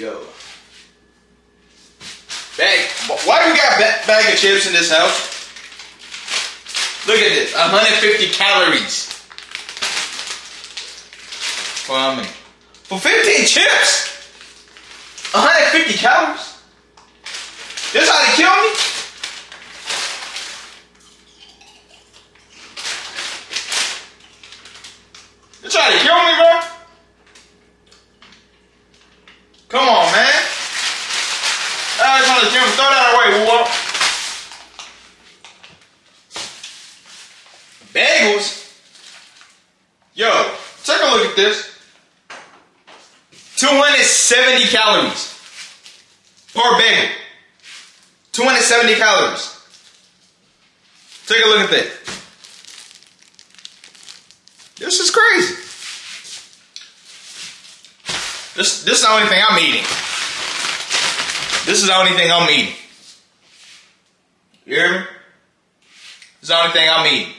Yo. Bag. Why do we got a bag of chips in this house? Look at this. 150 calories. For how many? For 15 chips. 150 calories. This how they kill me? You trying to kill me, bro? Throw that away. Bagels? Yo, take a look at this. 270 calories per bagel. 270 calories. Take a look at that. This is crazy. This this is the only thing I'm eating. This is the only thing I'm eating. You hear me? This is the only thing I'm eating.